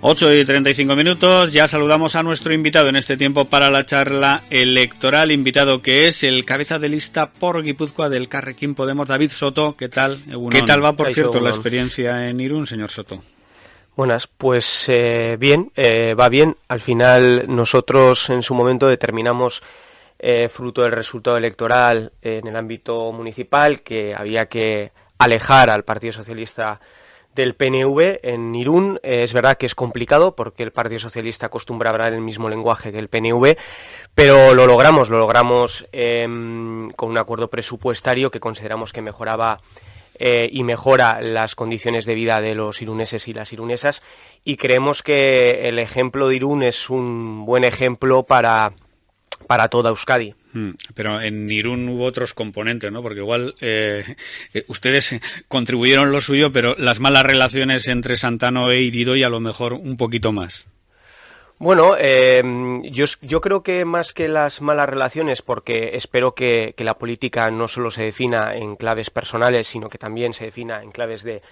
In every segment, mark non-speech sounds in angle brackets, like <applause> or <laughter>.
8 y 35 minutos, ya saludamos a nuestro invitado en este tiempo para la charla electoral, invitado que es el cabeza de lista por Guipúzcoa del Carrequín Podemos, David Soto. ¿Qué tal? ¿Qué tal va, por cierto, la experiencia en Irún, señor Soto? Buenas, pues eh, bien, eh, va bien. Al final nosotros en su momento determinamos, eh, fruto del resultado electoral en el ámbito municipal, que había que alejar al Partido Socialista del PNV en Irún. Eh, es verdad que es complicado porque el Partido Socialista acostumbra hablar el mismo lenguaje que el PNV, pero lo logramos, lo logramos em, con un acuerdo presupuestario que consideramos que mejoraba eh, y mejora las condiciones de vida de los iruneses y las irunesas y creemos que el ejemplo de Irún es un buen ejemplo para, para toda Euskadi. Mm, pero en Irún hubo otros componentes, ¿no? Porque igual eh, eh, ustedes contribuyeron lo suyo, pero las malas relaciones entre Santano e Iridoy a lo mejor un poquito más. Bueno, eh, yo, yo, creo que más que las malas relaciones, porque espero que, la política no solo se defina en claves personales, sino que también se defina en claves de,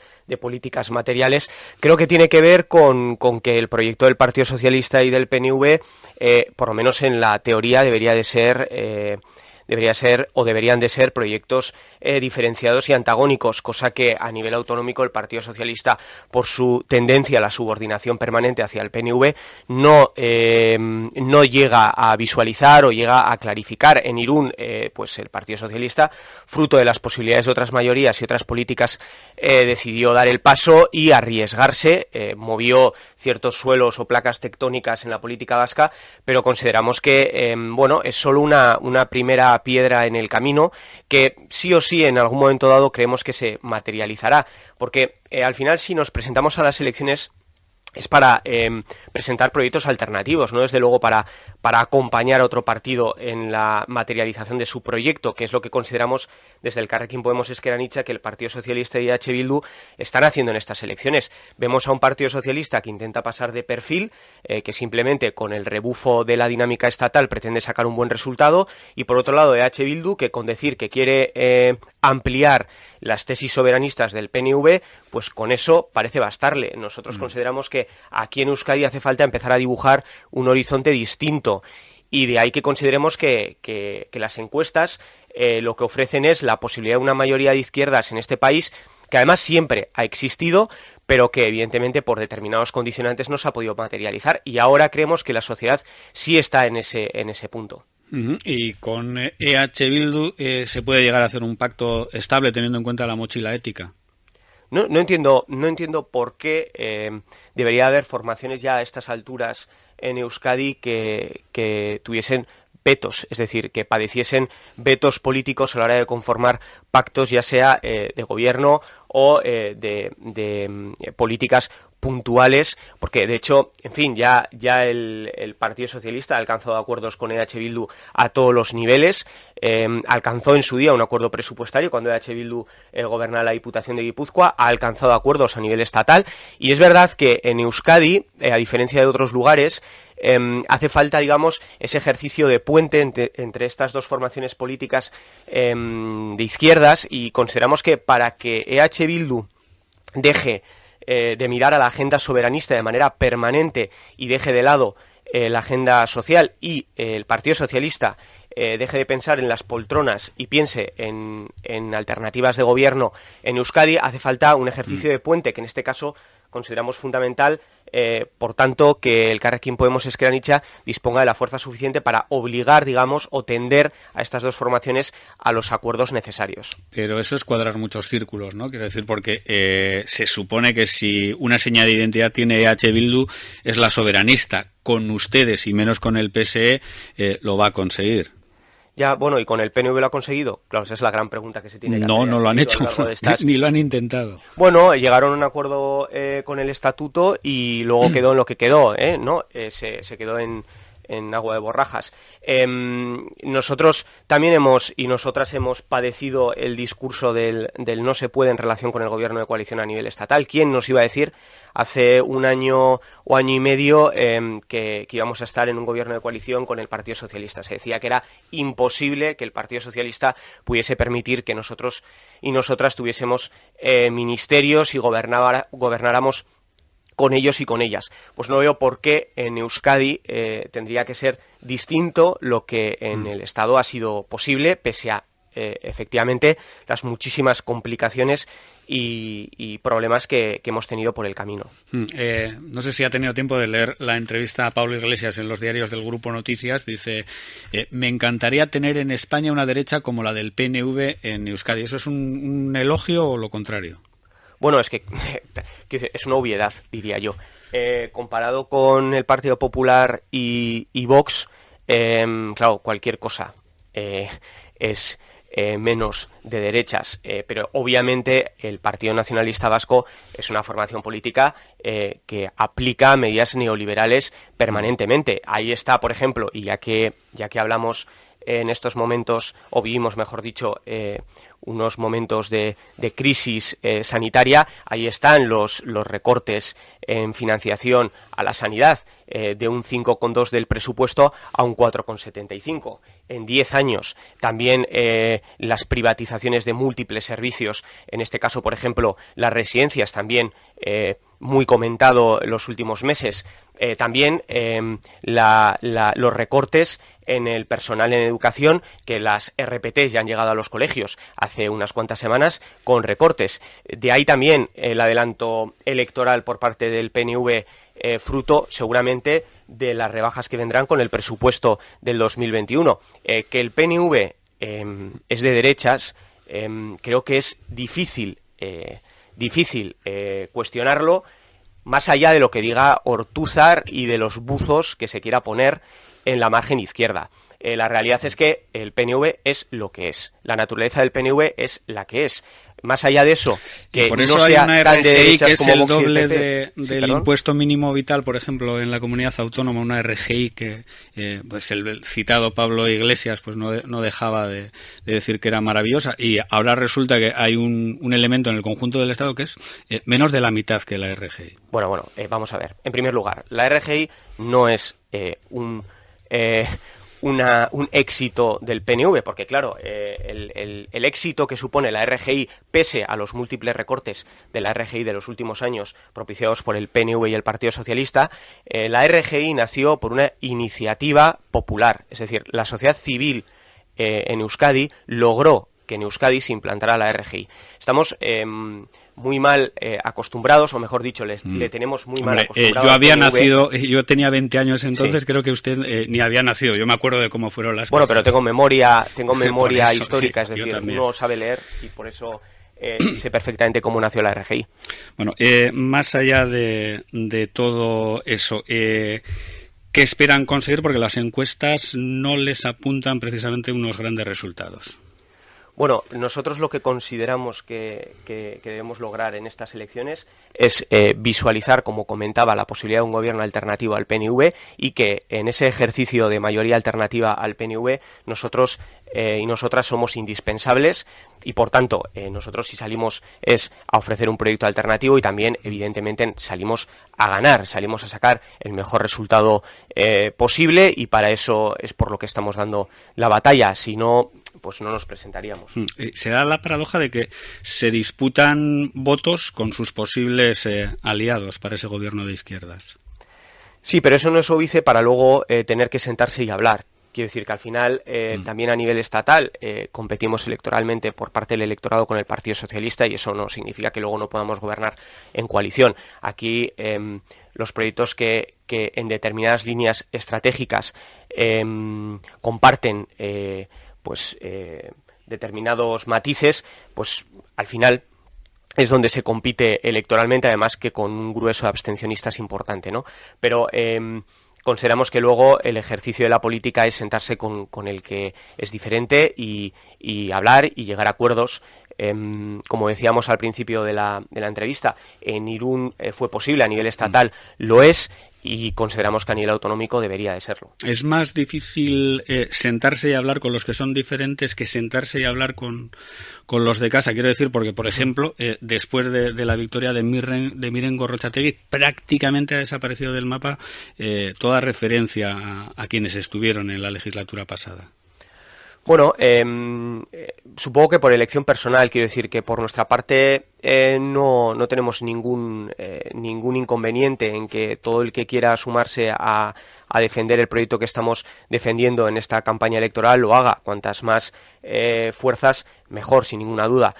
políticas materiales, creo que tiene que ver con, que el proyecto del Partido Socialista y del PNV, eh, por lo menos en la teoría, debería de ser eh, debería ser o deberían de ser proyectos eh, diferenciados y antagónicos, cosa que a nivel autonómico el Partido Socialista, por su tendencia a la subordinación permanente hacia el PNV, no, eh, no llega a visualizar o llega a clarificar. En Irún, eh, pues el Partido Socialista, fruto de las posibilidades de otras mayorías y otras políticas, decidió dar el paso y arriesgarse, movió ciertos suelos o placas tectónicas en la política vasca, pero consideramos que, bueno, es solo una, una primera piedra en el camino que sí o sí en algún momento dado creemos que se materializará. Porque eh, al final si nos presentamos a las elecciones es para em, presentar proyectos alternativos, no desde luego para, para acompañar a otro partido en la materialización de su proyecto, que es lo que consideramos desde el Carrequín Podemos Esqueranicha que el Partido Socialista y H. Bildu están haciendo en estas elecciones. Vemos a un Partido Socialista que intenta pasar de perfil, eh, que simplemente con el rebufo de la dinámica estatal pretende sacar un buen resultado, y por otro lado de H. Bildu que con decir que quiere eh, ampliar las tesis soberanistas del PNV, pues con eso parece bastarle. Nosotros mm. consideramos que aquí en Euskadi hace falta empezar a dibujar un horizonte distinto y de ahí que consideremos que, que, las encuestas eh, lo que ofrecen es la posibilidad de una mayoría de izquierdas en este país que además siempre ha existido, pero que evidentemente por determinados condicionantes no se ha podido materializar y ahora creemos que la sociedad sí está en ese, en ese punto. Y con EH Bildu eh, se puede llegar a hacer un pacto estable teniendo en cuenta la mochila ética. No, no entiendo, no entiendo por qué eh, debería haber formaciones ya a estas alturas en Euskadi que, que tuviesen es decir, que padeciesen vetos políticos a la hora de conformar pactos, ya sea eh, de gobierno o eh, de, mm, políticas puntuales, porque de hecho, en fin, ya, el, Partido Socialista ha alcanzado acuerdos con EH Bildu a todos los niveles, em, alcanzó en su día un acuerdo presupuestario cuando EH Bildu eh, gobernaba la Diputación de Guipúzcoa, ha alcanzado acuerdos a nivel estatal. Y es verdad que en Euskadi, a diferencia de otros lugares, em, hace falta, digamos, ese ejercicio de puente entre, entre estas dos formaciones políticas em, de izquierdas y consideramos que para que EH Bildu deje eh, de mirar a la agenda soberanista de manera permanente y deje de lado eh, la agenda social y eh, el Partido Socialista deje de pensar en las poltronas y piense en, en, alternativas de gobierno en Euskadi, hace falta un ejercicio mm. de puente que en este caso consideramos fundamental, eh, por tanto, que el Carrequín Podemos Esqueranicha disponga de la fuerza suficiente para obligar, digamos, o tender a estas dos formaciones a los acuerdos necesarios. Pero eso es cuadrar muchos círculos, ¿no? Quiero decir, porque eh, se supone que si una señal de identidad tiene EH Bildu es la soberanista. Con ustedes y menos con el PSE eh, lo va a conseguir. Ya, bueno, ¿y con el PNV lo ha conseguido? Claro, esa es la gran pregunta que se tiene que no, hacer. No, lo han hecho, <laughs> ni lo han intentado. Bueno, llegaron a un acuerdo eh, con el estatuto y luego quedó en lo que quedó, ¿eh? ¿No? Eh, se, se quedó en, en agua de borrajas. Em, nosotros también hemos y nosotras hemos padecido el discurso del, no se puede en relación con el gobierno de coalición a nivel estatal. ¿Quién nos iba a decir hace un año o año y medio em, que, íbamos a estar en un gobierno de coalición con el Partido Socialista? Se decía que era imposible que el Partido Socialista pudiese permitir que nosotros y nosotras tuviésemos eh, ministerios y gobernáramos con ellos y con ellas. Pues no veo por qué en Euskadi eh, tendría que ser distinto lo que en mm. el Estado ha sido posible, pese a eh, efectivamente las muchísimas complicaciones y, problemas que, hemos tenido por el camino. Mm, eh, no sé si ha tenido tiempo de leer la entrevista a Pablo Iglesias en los diarios del Grupo Noticias. Dice, eh, me encantaría tener en España una derecha como la del PNV en Euskadi. ¿Eso es un, elogio o lo contrario? Bueno, es <laughs> que, es una obviedad, diría yo. comparado con el Partido Popular y, Vox, claro, cualquier cosa es eh, menos de derechas, eh, pero obviamente el Partido Nacionalista Vasco es una formación política eh, que aplica medidas neoliberales permanentemente. Ahí está, por ejemplo, y ya que ya que hablamos en estos momentos, o vivimos, mejor dicho, unos momentos de, crisis sanitaria, ahí están los, los recortes en financiación a la sanidad de un 5,2 del presupuesto a un 4,75 en 10 años. También eh, las privatizaciones de múltiples servicios, en este caso, por ejemplo, las residencias, también eh, muy comentado en los últimos meses. Eh, también los recortes en el personal en educación, que las RPT ya han llegado a los colegios hace unas cuantas semanas con recortes. De ahí también el adelanto electoral por parte del PNV eh, fruto seguramente de las rebajas que vendrán con el presupuesto del 2021. Eh, que el PNV em, es de derechas, em, creo que es difícil, difícil cuestionarlo, más allá de lo que diga Ortúzar y de los buzos que se quiera poner en la margen izquierda. La realidad es que el PNV es lo que es. La naturaleza del PNV es la que es más allá de eso, que por eso no hay una RGI que es el doble del impuesto mínimo vital, por ejemplo, en la comunidad autónoma, una RGI que eh, pues el citado Pablo Iglesias pues no, no dejaba de, decir que era maravillosa y ahora resulta que hay un, un elemento en el conjunto del Estado que es eh, menos de la mitad que la RGI. Bueno, bueno, eh, vamos a ver. En primer lugar, la RGI no es un un éxito del PNV, porque claro, eh, el, éxito que supone la RGI, pese a los múltiples recortes de la RGI de los últimos años propiciados por el PNV y el Partido Socialista, eh, la RGI nació por una iniciativa popular, es decir, la sociedad civil eh, en Euskadi logró que en Euskadi se implantara la RGI. Estamos em, muy mal eh, acostumbrados, o mejor dicho, les, mm. le tenemos muy mal eh, acostumbrados. yo había nacido, yo tenía 20 años entonces, creo que usted eh, ni había nacido. Yo me acuerdo de cómo fueron las bueno, pero tengo memoria, tengo <laughs> memoria histórica, es decir, uno sabe leer y por eso <clears throat> sé perfectamente cómo nació la RGI. Bueno, más allá de, de todo eso, ¿qué esperan conseguir? Porque las encuestas no les apuntan precisamente unos grandes resultados. Bueno, nosotros lo que consideramos que, debemos lograr en estas elecciones es eh, visualizar, como comentaba, la posibilidad de un gobierno alternativo al PNV y que en ese ejercicio de mayoría alternativa al PNV nosotros eh, y nosotras somos indispensables y por tanto eh, nosotros si salimos es a ofrecer un proyecto alternativo y también evidentemente salimos a ganar, salimos a sacar el mejor resultado posible y para eso es por lo que estamos dando la batalla. Si no, pues no nos presentaríamos. Hmm. Se da la paradoja de que se disputan votos con sus posibles eh, aliados para ese gobierno de izquierdas. Sí, pero eso no es obvice para luego eh, tener que sentarse y hablar. Quiero decir que al final, eh, hmm. también a nivel estatal, competimos electoralmente por parte del electorado con el Partido Socialista y eso no significa que luego no podamos gobernar en coalición. Aquí em, los proyectos que, que, en determinadas líneas estratégicas em, comparten pues eh, determinados matices, pues al final es donde se compite electoralmente, además que con un grueso de abstencionistas importante, ¿no? Pero em, consideramos que luego el ejercicio de la política es sentarse con, el que es diferente y, hablar y llegar a acuerdos. Em, como decíamos al principio de la, de la entrevista, en Irún eh, fue posible, a nivel estatal lo es, y consideramos que a nivel autonómico debería de serlo. Es más difícil eh, sentarse y hablar con los que son diferentes que sentarse y hablar con, con los de casa. Quiero decir, porque, por ejemplo, eh, después de, la victoria de Miren, de Miren Gorrochategui, prácticamente ha desaparecido del mapa eh, toda referencia a, quienes estuvieron en la legislatura pasada. Bueno, em, eh, supongo que por elección personal, quiero decir que por nuestra parte eh, no, no, tenemos ningún, eh, ningún inconveniente en que todo el que quiera sumarse a, a, defender el proyecto que estamos defendiendo en esta campaña electoral lo haga. Cuantas más fuerzas, mejor, sin ninguna duda.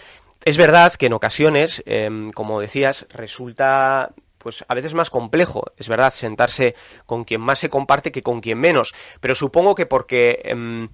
Es verdad que en ocasiones, em, como decías, resulta pues a veces más complejo, es verdad, sentarse con quien más se comparte que con quien menos, pero supongo que porque em,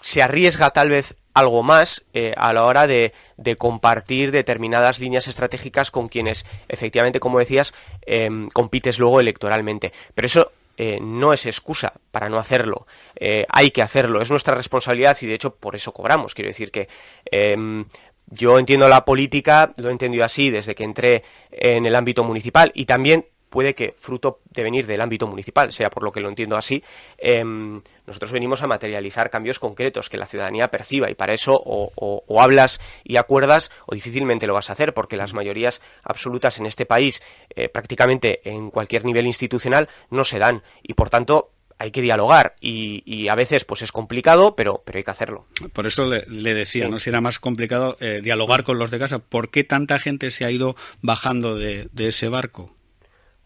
se arriesga tal vez algo más eh, a la hora de, compartir determinadas líneas estratégicas con quienes efectivamente, como decías, em, compites luego electoralmente. Pero eso eh, no es excusa para no hacerlo. Eh, hay que hacerlo, es nuestra responsabilidad y de hecho por eso cobramos. Quiero decir que em, yo entiendo la política, lo he entendido así desde que entré en el ámbito municipal y también puede que, fruto de venir del ámbito municipal, sea por lo que lo entiendo así, em, nosotros venimos a materializar cambios concretos que la ciudadanía perciba y para eso o, hablas y acuerdas o difícilmente lo vas a hacer porque las mayorías absolutas en este país, eh, prácticamente en cualquier nivel institucional, no se dan y por tanto hay que dialogar y, a veces pues es complicado, pero, pero hay que hacerlo. Por eso le, decía, ¿no? Si era más complicado eh, dialogar con los de casa, ¿por qué tanta gente se ha ido bajando de ese barco?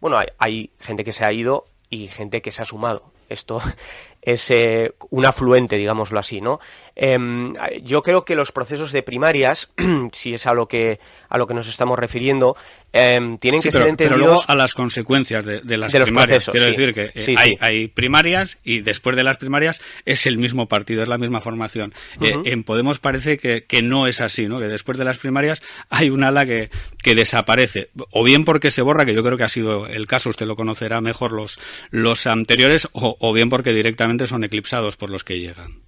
Bueno, hay, gente que se ha ido y gente que se ha sumado. Esto es eh, un afluente, digámoslo así, ¿no? Em, yo creo que los procesos de primarias, <clears throat> si es a lo que a lo que nos estamos refiriendo, em, tienen que ser entendidos. Pero luego a las consecuencias de, las primarias. Quiero decir que eh, hay, primarias y después de las primarias es el mismo partido, es la misma formación. Eh, en Podemos parece que, no es así, ¿no? Que después de las primarias hay un ala que, que desaparece. O bien porque se borra, que yo creo que ha sido el caso, usted lo conocerá mejor los, los anteriores, o bien porque directamente son eclipsados por los que llegan.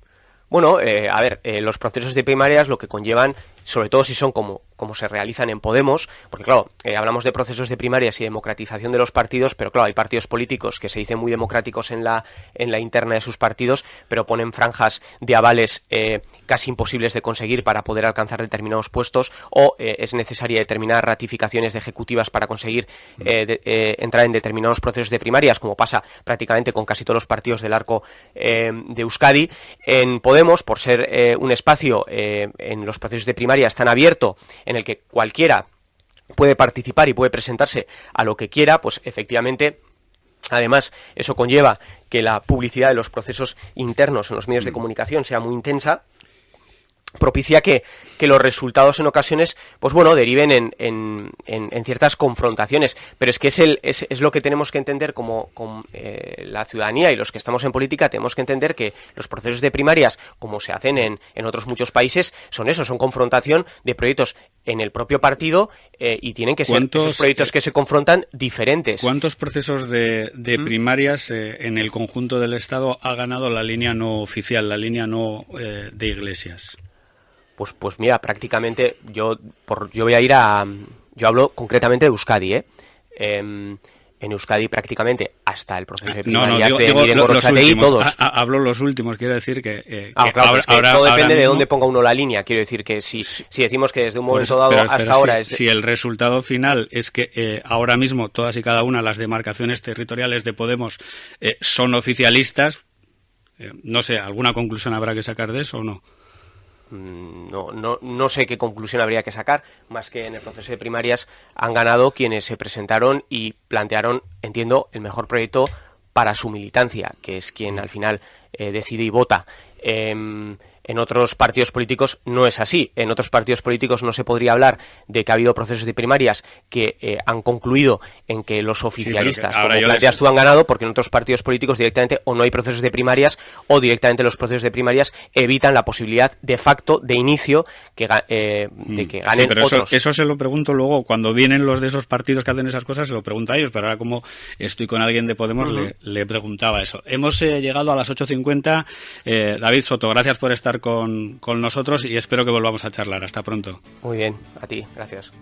Bueno, eh, a ver, eh, los procesos de primarias lo que conllevan sobre todo si son como, como se realizan en Podemos, porque claro, eh, hablamos de procesos de primarias y democratización de los partidos, pero claro, hay partidos políticos que se dicen muy democráticos en la, en la interna de sus partidos, pero ponen franjas de avales eh, casi imposibles de conseguir para poder alcanzar determinados puestos, o eh, es necesaria determinadas ratificaciones de ejecutivas para conseguir entrar en determinados procesos de primarias, como pasa prácticamente con casi todos los partidos del arco de Euskadi. En Podemos, por ser un espacio en los procesos de primarias, tan abierto en el que cualquiera puede participar y puede presentarse a lo que quiera, pues efectivamente Además, eso conlleva que la publicidad de los procesos internos en los medios de comunicación sea muy intensa propicia que, que, los resultados en ocasiones, pues bueno, deriven en, en, en, ciertas confrontaciones. Pero es que es, el, es, es lo que tenemos que entender como, eh, la ciudadanía y los que estamos en política, tenemos que entender que los procesos de primarias, como se hacen en, en otros muchos países, son eso, son confrontación de proyectos en el propio partido eh, y tienen que ser esos proyectos que se confrontan diferentes. ¿Cuántos procesos de, de ¿Mm? primarias eh, en el conjunto del Estado ha ganado la línea no oficial, la línea no de iglesias? Pues, pues mira, prácticamente yo, por, yo voy a ir a... Yo hablo concretamente de Euskadi, ¿eh? Em, en Euskadi prácticamente hasta el proceso de primarias no, digo, de digo, los últimos, todos. hablo los últimos, quiero decir que, eh, ah, claro, ahora, todo depende de dónde ponga uno la línea. Quiero decir que si, si decimos que desde un momento dado hasta ahora es... Si el resultado final es que eh, ahora mismo todas y cada una las demarcaciones territoriales de Podemos eh, son oficialistas, eh, no sé, ¿alguna conclusión habrá que sacar de eso o no? Mm, no, no, no sé qué conclusión habría que sacar, más que en el proceso de primarias han ganado quienes se presentaron y plantearon, entiendo, el mejor proyecto para su militancia, que es quien al final eh, decide y vota. Em, en otros partidos políticos no es así. En otros partidos políticos no se podría hablar de que ha habido procesos de primarias que eh, han concluido en que los oficialistas, como planteas tú, han ganado, porque en otros partidos políticos directamente o no hay procesos de primarias o directamente los procesos de primarias evitan la posibilidad de facto de inicio que, eh, de mm. que ganen pero otros. Eso, se lo pregunto luego cuando vienen los de esos partidos que hacen esas cosas, se lo pregunto a ellos, pero ahora como estoy con alguien de Podemos le, preguntaba eso. Hemos eh, llegado a las 8.50. David Soto, gracias por con, con nosotros y espero que volvamos a charlar. Hasta pronto. Muy bien, a ti, gracias.